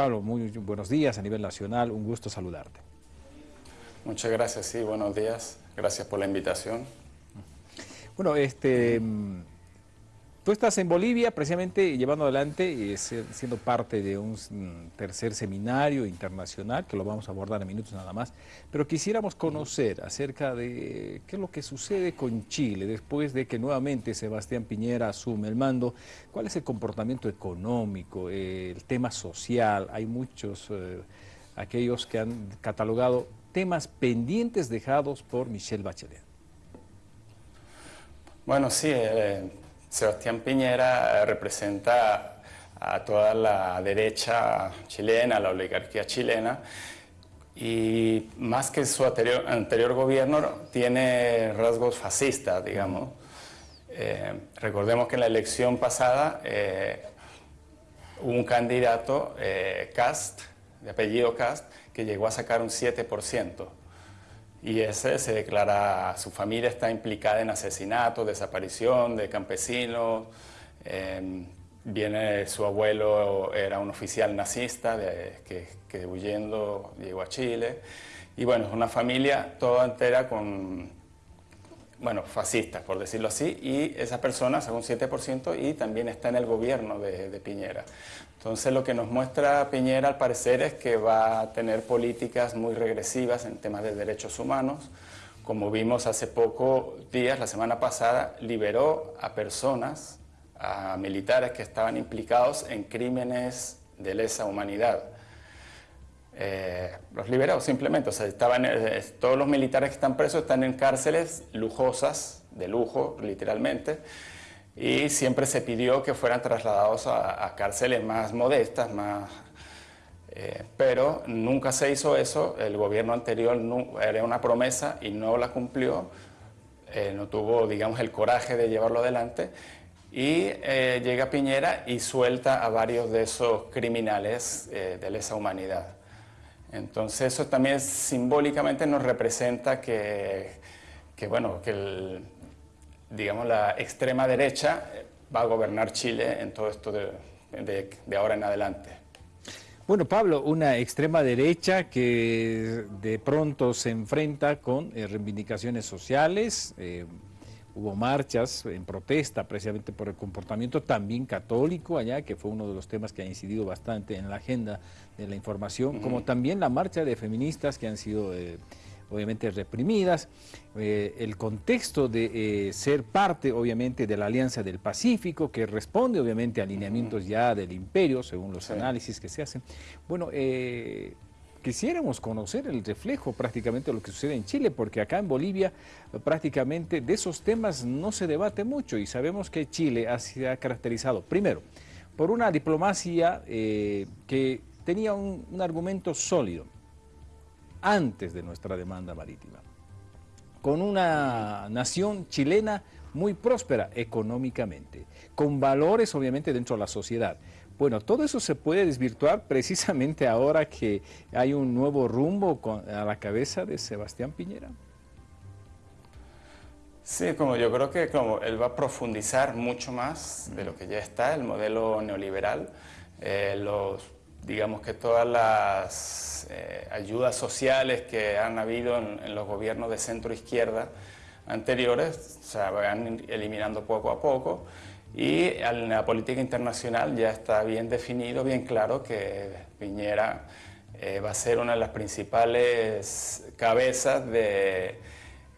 Pablo, muy buenos días a nivel nacional, un gusto saludarte. Muchas gracias, sí, buenos días, gracias por la invitación. Bueno, este, Tú estás en Bolivia precisamente llevando adelante y siendo parte de un tercer seminario internacional que lo vamos a abordar en minutos nada más, pero quisiéramos conocer acerca de qué es lo que sucede con Chile después de que nuevamente Sebastián Piñera asume el mando, cuál es el comportamiento económico, el tema social, hay muchos, eh, aquellos que han catalogado temas pendientes dejados por Michelle Bachelet. Bueno, sí, eh, Sebastián Piñera representa a toda la derecha chilena, la oligarquía chilena, y más que su anterior, gobierno tiene rasgos fascistas, digamos. Eh, recordemos que en la elección pasada eh, hubo un candidato, eh, Cast, de apellido Cast, que llegó a sacar un 7% y ese se declara, su familia está implicada en asesinato, desaparición de campesinos, em, viene su abuelo, era un oficial nazista que, que, huyendo llegó a Chile, y bueno, es una familia toda entera con, bueno, fascista, por decirlo así, y esa persona un 7% y también está en el gobierno de, de Piñera. Entonces lo que nos muestra Piñera al parecer es que va a tener políticas muy regresivas en temas de derechos humanos. Como vimos hace pocos días, la semana pasada, liberó a personas, a militares que estaban implicados en crímenes de lesa humanidad. Eh, los liberó simplemente, o sea, estaban, eh, todos los militares que están presos están en cárceles lujosas, de lujo literalmente, y siempre se pidió que fueran trasladados a, cárceles más modestas, más, eh, pero nunca se hizo eso, el gobierno anterior era una promesa y no la cumplió, eh, no tuvo, digamos, el coraje de llevarlo adelante, y eh, llega Piñera y suelta a varios de esos criminales de lesa humanidad. Entonces eso también simbólicamente nos representa que, que bueno, que el, digamos, la extrema derecha eh, va a gobernar Chile en todo esto de, de, ahora en adelante. Bueno, Pablo, una extrema derecha que de pronto se enfrenta con eh, reivindicaciones sociales, eh, hubo marchas en protesta precisamente por el comportamiento también católico allá, que fue uno de los temas que ha incidido bastante en la agenda de la información, como también la marcha de feministas que han sido obviamente reprimidas, eh, el contexto de eh, ser parte obviamente de la Alianza del Pacífico, que responde obviamente a alineamientos ya del imperio, según los análisis que se hacen. Bueno, eh, quisiéramos conocer el reflejo prácticamente de lo que sucede en Chile, porque acá en Bolivia prácticamente de esos temas no se debate mucho y sabemos que Chile se ha caracterizado, primero, por una diplomacia que tenía un argumento sólido, antes de nuestra demanda marítima, con una nación chilena muy próspera económicamente, con valores obviamente dentro de la sociedad. Bueno, todo eso se puede desvirtuar precisamente ahora que hay un nuevo rumbo a la cabeza de Sebastián Piñera. Sí, como yo creo que como él va a profundizar mucho más de lo que ya está, el modelo neoliberal, eh, los digamos que todas las eh, ayudas sociales que han habido en, los gobiernos de centro-izquierda anteriores se van eliminando poco a poco y en la política internacional ya está bien definido, bien claro que Piñera eh, va a ser una de las principales cabezas de,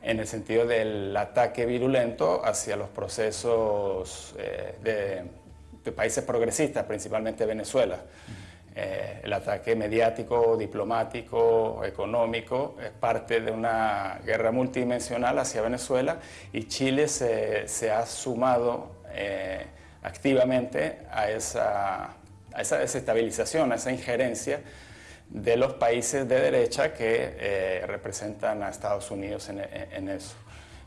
en el sentido del ataque virulento hacia los procesos eh, de, países progresistas, principalmente Venezuela. Eh, el ataque mediático, diplomático, económico, es parte de una guerra multidimensional hacia Venezuela y Chile se, ha sumado eh, activamente a esa, desestabilización, a esa injerencia de los países de derecha que eh, representan a Estados Unidos en, eso.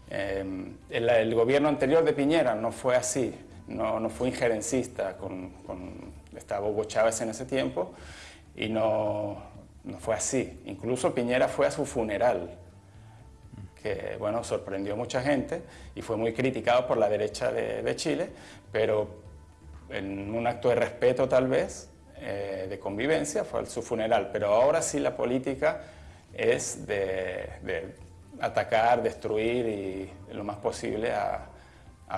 El, gobierno anterior de Piñera no fue así, no, fue injerencista con estaba Hugo Chávez en ese tiempo y no, no fue así. Incluso Piñera fue a su funeral, que bueno, sorprendió a mucha gente y fue muy criticado por la derecha de, Chile, pero en un acto de respeto tal vez, eh, de convivencia fue su funeral, pero ahora sí la política es de, atacar, destruir y lo más posible a,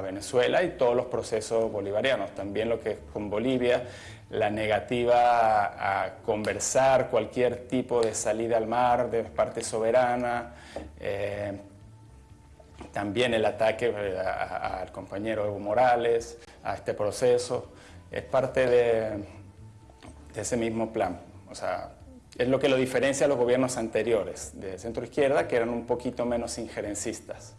Venezuela y todos los procesos bolivarianos. También lo que es con Bolivia, la negativa a, conversar cualquier tipo de salida al mar de parte soberana, eh, también el ataque eh, al compañero Evo Morales, a este proceso, es parte de, de ese mismo plan. O sea, es lo que lo diferencia a los gobiernos anteriores de centro izquierda, que eran un poquito menos injerencistas.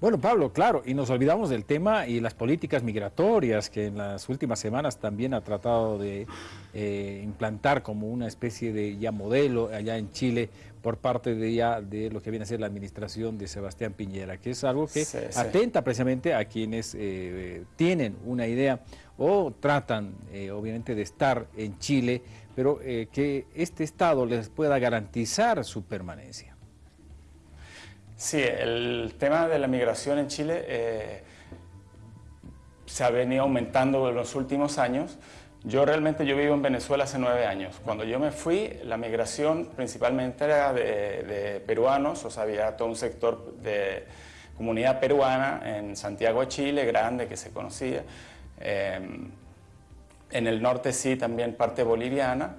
Bueno, Pablo, claro, y nos olvidamos del tema y las políticas migratorias que en las últimas semanas también ha tratado de eh, implantar como una especie de ya modelo allá en Chile por parte de ya de lo que viene a ser la administración de Sebastián Piñera, que es algo que atenta precisamente a quienes eh, tienen una idea o tratan eh, obviamente de estar en Chile, pero que este Estado les pueda garantizar su permanencia. Sí, el tema de la migración en Chile eh, se ha venido aumentando en los últimos años. Yo realmente yo vivo en Venezuela hace nueve años. Cuando yo me fui, la migración principalmente era de, peruanos, o sea, había todo un sector de comunidad peruana en Santiago de Chile, grande, que se conocía. Em, en el norte sí, también parte boliviana,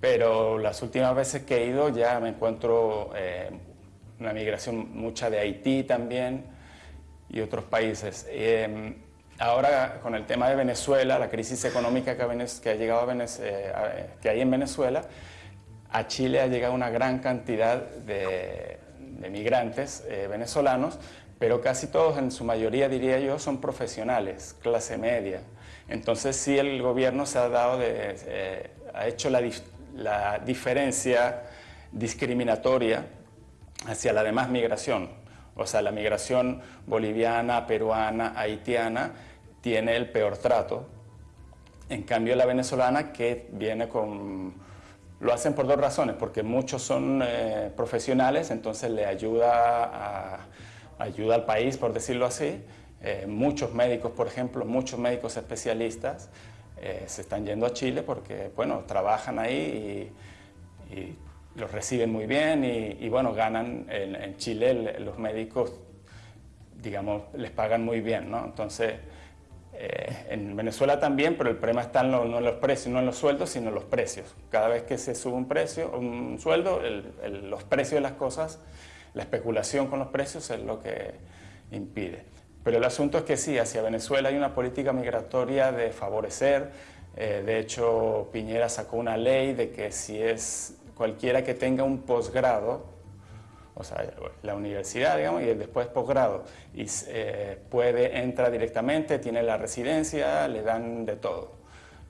pero las últimas veces que he ido ya me encuentro eh, una migración mucha de Haití también y otros países. Em, ahora con el tema de Venezuela, la crisis económica que ha, llegado a eh, que hay en Venezuela, a Chile ha llegado una gran cantidad de, migrantes eh, venezolanos, pero casi todos, en su mayoría diría yo, son profesionales, clase media. Entonces sí el gobierno se ha dado de, eh, ha hecho la, la diferencia discriminatoria hacia la demás migración. O sea, la migración boliviana, peruana, haitiana tiene el peor trato. En cambio, la venezolana que viene con... Lo hacen por dos razones, porque muchos son eh, profesionales, entonces le ayuda, ayuda al país, por decirlo así. Eh, muchos médicos, por ejemplo, muchos médicos especialistas eh, se están yendo a Chile porque, bueno, trabajan ahí y los reciben muy bien y, bueno, ganan en, Chile los médicos, digamos, les pagan muy bien, ¿no? Entonces, eh, en Venezuela también, pero el problema está no en los precios, no en los sueldos, sino en los precios. Cada vez que se sube un precio, un sueldo, los precios de las cosas, la especulación con los precios es lo que impide. Pero el asunto es que sí, hacia Venezuela hay una política migratoria de favorecer, eh, de hecho Piñera sacó una ley de que si es cualquiera que tenga un posgrado, o sea, la universidad, digamos, y después posgrado, y eh, puede, entra directamente, tiene la residencia, le dan de todo.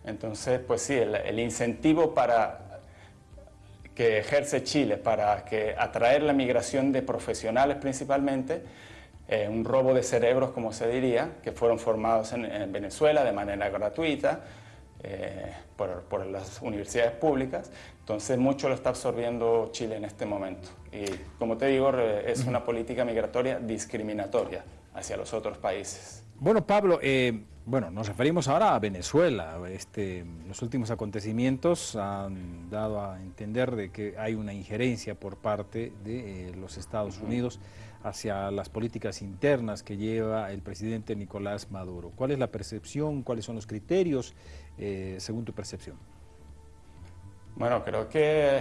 Entonces, pues sí, el, incentivo para que ejerce Chile para que atraer la migración de profesionales principalmente, eh, un robo de cerebros, como se diría, que fueron formados en Venezuela de manera gratuita, eh, por, las universidades públicas, entonces mucho lo está absorbiendo Chile en este momento. Y como te digo, es una política migratoria discriminatoria hacia los otros países. Bueno, Pablo, eh, bueno, nos referimos ahora a Venezuela. Este, los últimos acontecimientos han dado a entender de que hay una injerencia por parte de eh, los Estados Unidos hacia las políticas internas que lleva el presidente Nicolás Maduro. ¿Cuál es la percepción, cuáles son los criterios eh, según tu percepción? Bueno, creo que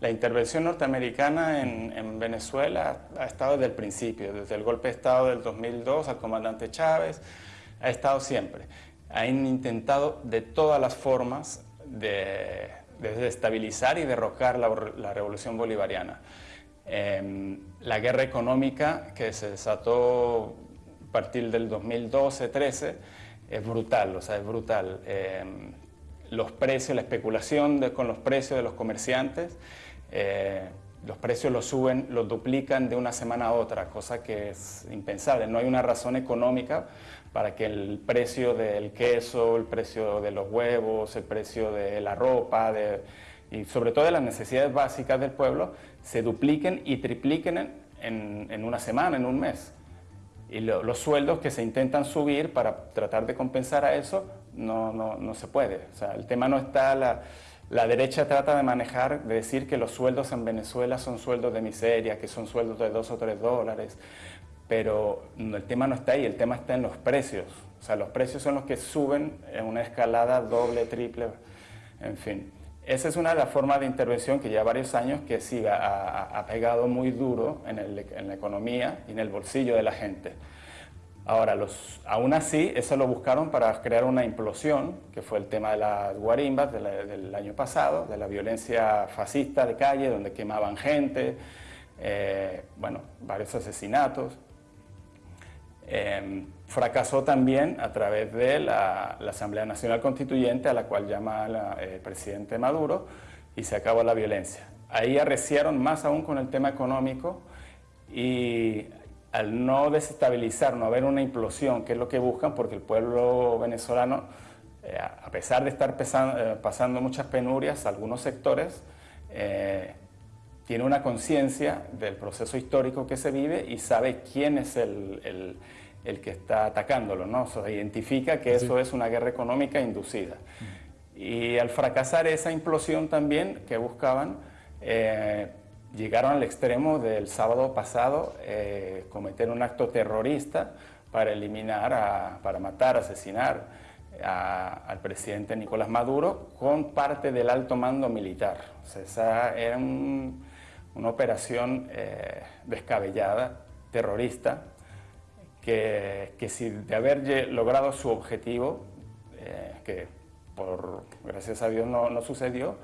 la intervención norteamericana en, Venezuela ha estado desde el principio, desde el golpe de Estado del 2002 al comandante Chávez, ha estado siempre. Han intentado de todas las formas de, desestabilizar y derrocar la revolución bolivariana. Em, la guerra económica que se desató a partir del 2012-13 es brutal, o sea, es brutal. Em, los precios, la especulación con los precios de los comerciantes, eh, los precios los suben, los duplican de una semana a otra, cosa que es impensable. No hay una razón económica para que el precio del queso, el precio de los huevos, el precio de la ropa, de, y sobre todo de las necesidades básicas del pueblo se dupliquen y tripliquen en, una semana, en un mes. Y los sueldos que se intentan subir para tratar de compensar a eso, no, no, no se puede. O sea, el tema no está, la, la derecha trata de manejar, de decir que los sueldos en Venezuela son sueldos de miseria, que son sueldos de dos o tres dólares, pero el tema no está ahí, el tema está en los precios. O sea, los precios son los que suben en una escalada doble, triple, en fin. Esa es una de las formas de intervención que ya varios años que sí ha, pegado muy duro en, en, la economía y en el bolsillo de la gente. Ahora, los, aún así, eso lo buscaron para crear una implosión, que fue el tema de las guarimbas del año pasado, de la violencia fascista de calle, donde quemaban gente, eh, bueno, varios asesinatos. Em, fracasó también a través de la, Asamblea Nacional Constituyente, a la cual llama el presidente Maduro, y se acabó la violencia. Ahí arreciaron más aún con el tema económico y al no desestabilizar, no haber una implosión, que es lo que buscan, porque el pueblo venezolano, eh, a pesar de estar eh, pasando muchas penurias, algunos sectores, eh, tiene una conciencia del proceso histórico que se vive y sabe quién es el, que está atacándolo, ¿no? O identifica que eso es una guerra económica inducida. Y al fracasar esa implosión también que buscaban, llegaron al extremo del sábado pasado eh, cometer un acto terrorista para eliminar, para matar, asesinar al presidente Nicolás Maduro con parte del alto mando militar. O sea, esa era una operación eh, descabellada, terrorista, que, que, si de haber logrado su objetivo, eh, que por gracias a Dios no, no sucedió,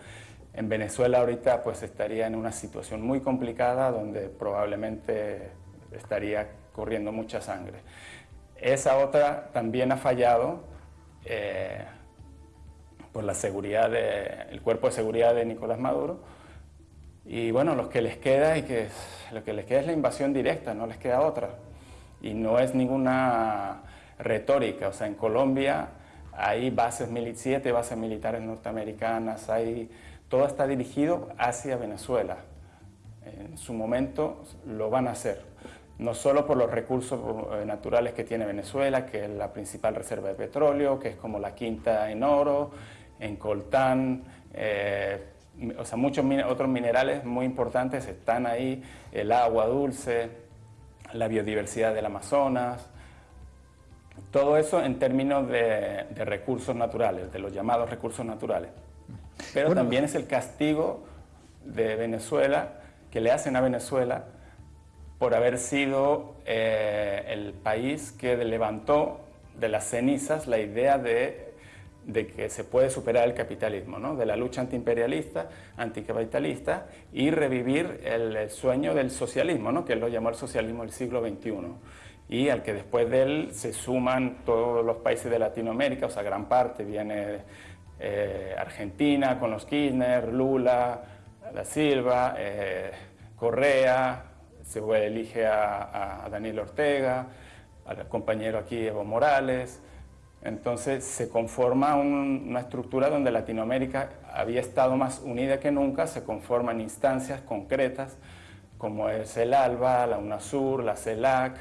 en Venezuela ahorita pues estaría en una situación muy complicada donde probablemente estaría corriendo mucha sangre. Esa otra también ha fallado eh, por la seguridad el cuerpo de seguridad de Nicolás Maduro y bueno, lo que les queda y que lo que les queda es la invasión directa, no les queda otra y no es ninguna retórica, o sea, en Colombia hay bases, siete bases militares norteamericanas, hay todo está dirigido hacia Venezuela. En su momento lo van a hacer, no solo por los recursos eh, naturales que tiene Venezuela, que es la principal reserva de petróleo, que es como la quinta en oro, en coltán, eh, o sea, muchos otros minerales muy importantes están ahí, el agua dulce, la biodiversidad del Amazonas, todo eso en términos de recursos naturales, de los llamados recursos naturales. Pero también es el castigo de Venezuela, que le hacen a Venezuela por haber sido eh, el país que levantó de las cenizas la idea de, de que se puede superar el capitalismo, ¿no? de la lucha antiimperialista, anticapitalista y revivir el, sueño del socialismo, ¿no? que él lo llamó el socialismo del siglo XXI y al que después de él se suman todos los países de Latinoamérica, o sea, gran parte viene eh, Argentina con los Kirchner, Lula, Da Silva, eh, Correa, se elige a, Daniel Ortega, al compañero aquí Evo Morales. Entonces se conforma una estructura donde Latinoamérica había estado más unida que nunca, se conforman instancias concretas como es el ALBA, la UNASUR, la CELAC,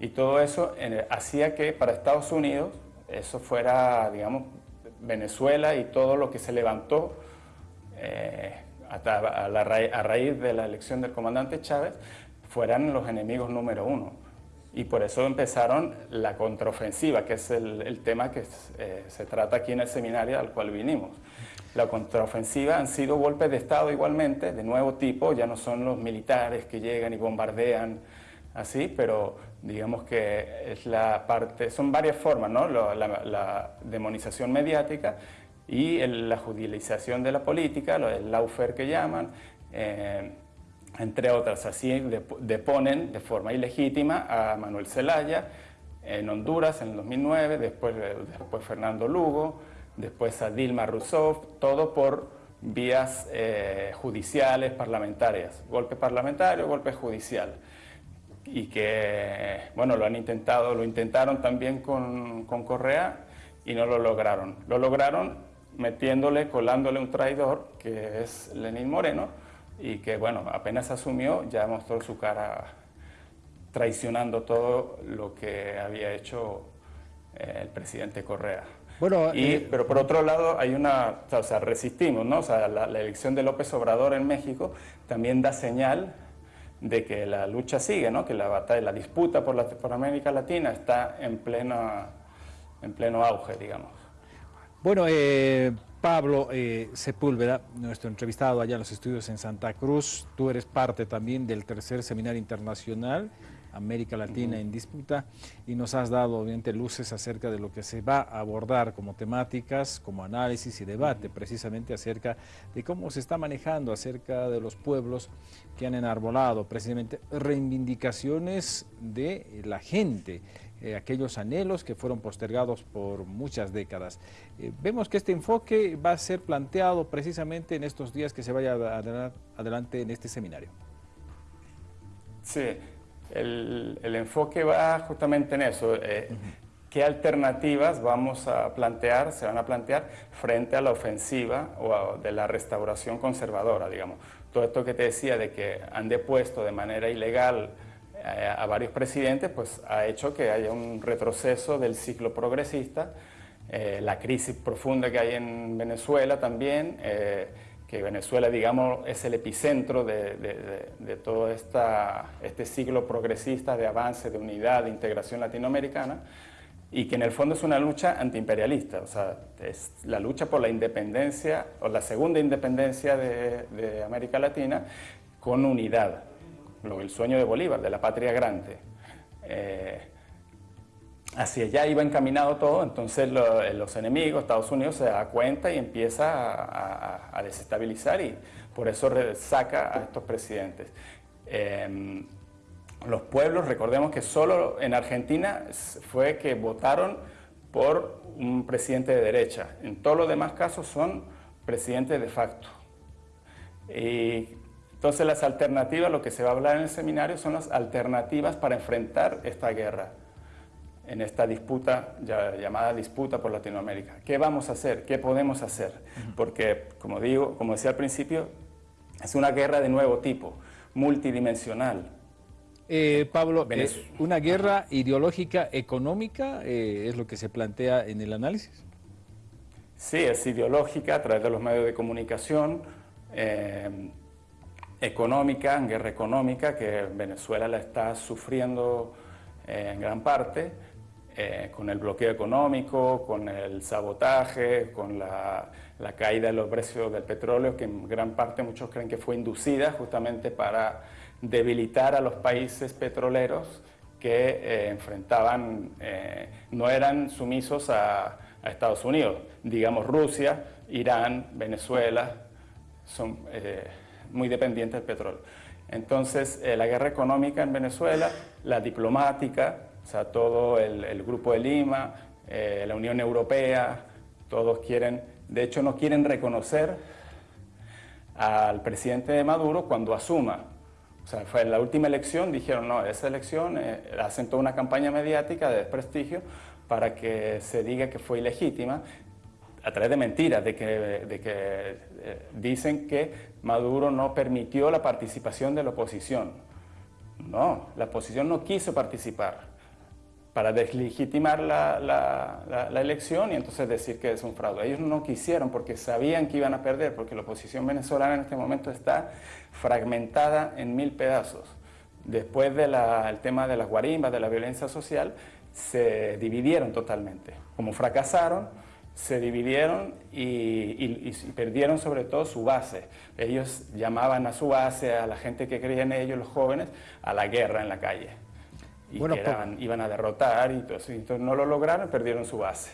y todo eso hacía que para Estados Unidos eso fuera, digamos, Venezuela y todo lo que se levantó eh, a, raíz de la elección del comandante Chávez fueran los enemigos número uno. Y por eso empezaron la contraofensiva, que es el, tema que eh, se trata aquí en el seminario al cual vinimos. La contraofensiva han sido golpes de Estado igualmente, de nuevo tipo, ya no son los militares que llegan y bombardean así, pero digamos que es la parte, son varias formas, ¿no? la, demonización mediática y la judicialización de la política, el lawfare que llaman, eh, entre otras. Así deponen de forma ilegítima a Manuel Zelaya en Honduras en el 2009, después, después Fernando Lugo, después a Dilma Rousseff, todo por vías eh, judiciales, parlamentarias, golpe parlamentario, golpe judicial y que, bueno, lo han intentado, lo intentaron también con, con Correa y no lo lograron. Lo lograron metiéndole, colándole un traidor, que es Lenín Moreno, y que, bueno, apenas asumió, ya mostró su cara traicionando todo lo que había hecho el presidente Correa. Bueno, eh, pero por otro lado hay una, o sea, resistimos, ¿no? O sea, la, elección de López Obrador en México también da señal de que la lucha sigue, ¿no? Que la batalla, la disputa por, la, por América Latina está en pleno, en pleno auge, digamos. Bueno, eh, Pablo eh, Sepúlveda, nuestro entrevistado allá en los estudios en Santa Cruz, tú eres parte también del tercer seminario internacional América Latina en disputa y nos has dado obviamente luces acerca de lo que se va a abordar como temáticas, como análisis y debate, precisamente acerca de cómo se está manejando acerca de los pueblos que han enarbolado precisamente reivindicaciones de la gente, eh, aquellos anhelos que fueron postergados por muchas décadas. Eh, vemos que este enfoque va a ser planteado precisamente en estos días que se vaya adelante en este seminario. Sí, el, enfoque va justamente en eso. Eh, ¿Qué alternativas vamos a plantear, se van a plantear frente a la ofensiva o de la restauración conservadora, digamos? Todo esto que te decía de que han depuesto de manera ilegal a varios presidentes, pues ha hecho que haya un retroceso del ciclo progresista, eh, la crisis profunda que hay en Venezuela también, que Venezuela, digamos, es el epicentro de, todo esta, este siglo progresista de avance, de unidad, de integración latinoamericana, y que en el fondo es una lucha antiimperialista, o sea, es la lucha por la independencia, o la segunda independencia de, América Latina, con unidad, el sueño de Bolívar, de la patria grande. Eh, hacia allá iba encaminado todo, entonces los enemigos, Estados Unidos se da cuenta y empieza a, desestabilizar y por eso saca a estos presidentes. Em, los pueblos, recordemos que solo en Argentina fue que votaron por un presidente de derecha, en todos los demás casos son presidentes de facto. Y entonces las alternativas, lo que se va a hablar en el seminario son las alternativas para enfrentar esta guerra en esta disputa llamada disputa por Latinoamérica. ¿Qué vamos a hacer? ¿Qué podemos hacer? Porque, como digo, como decía al principio, es una guerra de nuevo tipo, multidimensional. Eh, Pablo, ¿es eh, una guerra ideológica económica eh, es lo que se plantea en el análisis? Sí, es ideológica a través de los medios de comunicación, económica, guerra económica, que Venezuela la está sufriendo en gran parte, eh, con el bloqueo económico, con el sabotaje, con la, caída de los precios del petróleo, que en gran parte muchos creen que fue inducida justamente para debilitar a los países petroleros que eh, enfrentaban, eh, no eran sumisos a, Estados Unidos, digamos Rusia, Irán, Venezuela, son muy dependientes del petróleo. Entonces, la guerra económica en Venezuela, la diplomática, o sea, todo el, Grupo de Lima, eh, la Unión Europea, todos quieren, de hecho no quieren reconocer al presidente de Maduro cuando asuma. O sea, fue en la última elección, dijeron, no, esa elección, eh, hacen toda una campaña mediática de desprestigio para que se diga que fue ilegítima, a través de mentiras, de que, de que eh, dicen que Maduro no permitió la participación de la oposición. No, la oposición no quiso participar para deslegitimar la, la, elección y entonces decir que es un fraude. Ellos no quisieron porque sabían que iban a perder, porque la oposición venezolana en este momento está fragmentada en mil pedazos. Después del tema de las guarimbas, de la violencia social, se dividieron totalmente. Como fracasaron, se dividieron y, perdieron sobre todo su base. Ellos llamaban a su base, a la gente que creía en ellos, los jóvenes, a la guerra en la calle y bueno, iban a derrotar y todo eso. Entonces no lo lograron, perdieron su base.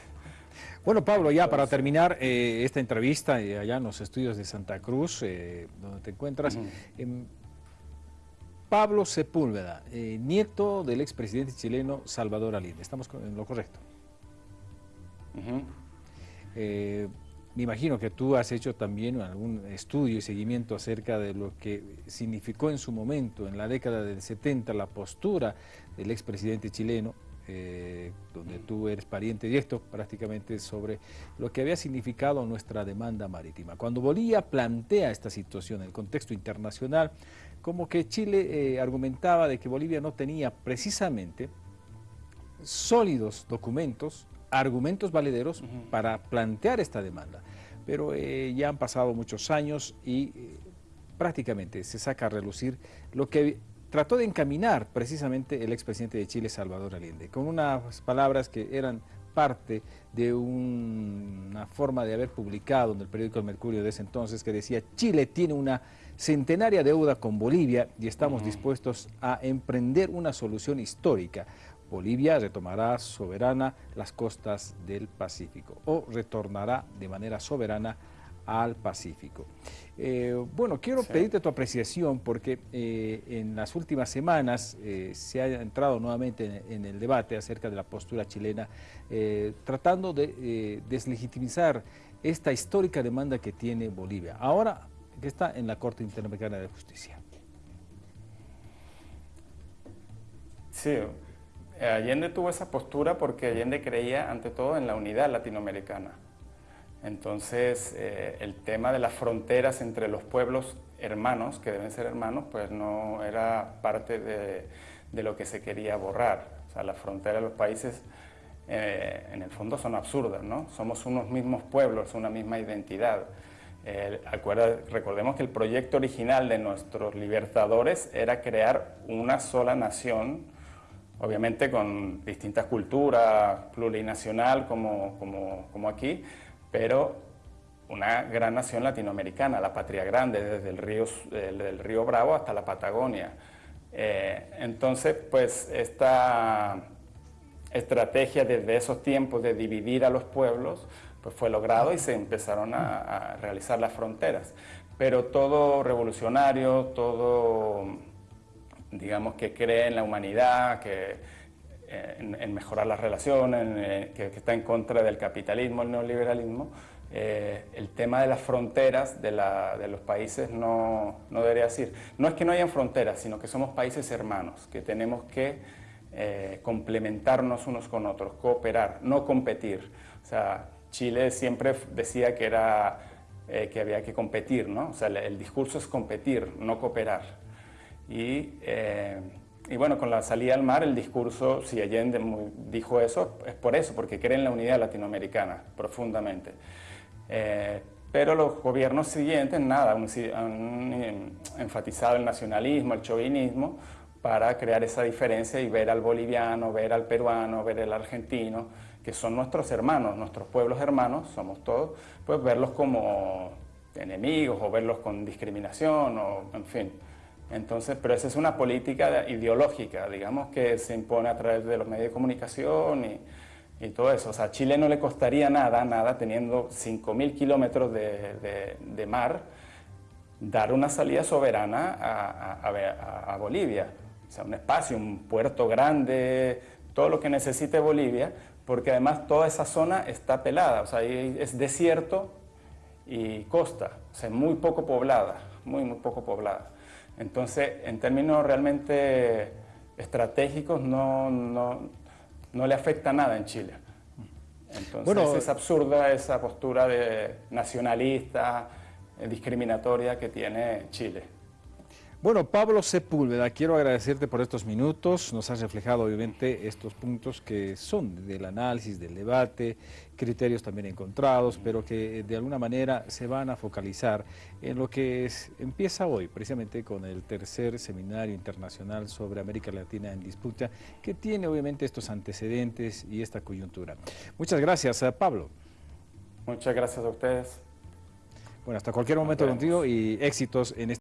Bueno, Pablo, ya para terminar eh, esta entrevista eh, allá en los estudios de Santa Cruz, eh, donde te encuentras, em, Pablo Sepúlveda, nieto del expresidente chileno Salvador Allende. ¿Estamos en lo correcto? Me imagino que tú has hecho también algún estudio y seguimiento acerca de lo que significó en su momento, en la década del 70, la postura del expresidente chileno eh, donde tú eres pariente directo prácticamente sobre lo que había significado nuestra demanda marítima. Cuando Bolivia plantea esta situación en el contexto internacional, como que Chile eh, argumentaba de que Bolivia no tenía precisamente sólidos documentos, argumentos valederos para plantear esta demanda. Pero eh, ya han pasado muchos años y prácticamente se saca a relucir lo que trató de encaminar precisamente el expresidente de Chile, Salvador Allende, con unas palabras que eran parte de una forma de haber publicado en el periódico El Mercurio de ese entonces que decía Chile tiene una centenaria deuda con Bolivia y estamos dispuestos a emprender una solución histórica. Bolivia retomará soberana las costas del Pacífico o retornará de manera soberana al Pacífico. Eh, bueno, quiero pedirte tu apreciación porque eh, en las últimas semanas eh, se ha entrado nuevamente en, el debate acerca de la postura chilena, tratando de deslegitimizar esta histórica demanda que tiene Bolivia, ahora que está en la Corte Interamericana de Justicia. Sí, Allende tuvo esa postura porque Allende creía ante todo en la unidad latinoamericana entonces, eh, el tema de las fronteras entre los pueblos hermanos, que deben ser hermanos, pues no era parte de, lo que se quería borrar. O sea, las fronteras de los países, eh, en el fondo, son absurdas, ¿no? Somos unos mismos pueblos, una misma identidad. recordemos que el proyecto original de nuestros libertadores era crear una sola nación, obviamente con distintas culturas, plurinacional como, como aquí, pero una gran nación latinoamericana, la patria grande, desde el río, del río Bravo hasta la Patagonia. Eh, entonces, pues esta estrategia desde esos tiempos de dividir a los pueblos, pues fue logrado y se empezaron a, realizar las fronteras. Pero todo revolucionario, todo, digamos, que cree en la humanidad, que en, mejorar las relaciones, que, está en contra del capitalismo, el neoliberalismo, eh, el tema de las fronteras de, los países no, no, debería decir. No es que no hayan fronteras, sino que somos países hermanos, que tenemos que eh, complementarnos unos con otros, cooperar, no competir. O sea, Chile siempre decía que, era, eh, que había que competir, ¿no? O sea, el, discurso es competir, no cooperar. Y y bueno, con la salida al mar, el discurso, si Allende dijo eso, es por eso, porque cree en la unidad latinoamericana profundamente. Eh, pero los gobiernos siguientes, nada, han, enfatizado el nacionalismo, el chauvinismo, para crear esa diferencia y ver al boliviano, ver al peruano, ver al argentino, que son nuestros hermanos, nuestros pueblos hermanos, somos todos, pues verlos como enemigos o verlos con discriminación o en fin. Entonces, pero esa es una política ideológica, digamos, que se impone a través de los medios de comunicación y, todo eso. O sea, a Chile no le costaría nada, nada, teniendo 5.000 kilómetros de, mar, dar una salida soberana a, Bolivia. O sea, un espacio, un puerto grande, todo lo que necesite Bolivia, porque además toda esa zona está pelada, o sea, es desierto y costa, o sea, muy poco poblada, muy, muy poco poblada. Entonces, en términos realmente estratégicos, no, no, le afecta nada en Chile. Entonces, es absurda esa postura de nacionalista, eh, discriminatoria que tiene Chile. Bueno, Pablo Sepúlveda, quiero agradecerte por estos minutos. Nos has reflejado, obviamente, estos puntos que son del análisis, del debate, criterios también encontrados, pero que de alguna manera se van a focalizar en lo que empieza hoy, precisamente con el tercer seminario internacional sobre América Latina en disputa, que tiene obviamente estos antecedentes y esta coyuntura. Muchas gracias, eh, Pablo. Muchas gracias a ustedes. Bueno, hasta cualquier momento contigo y éxitos en este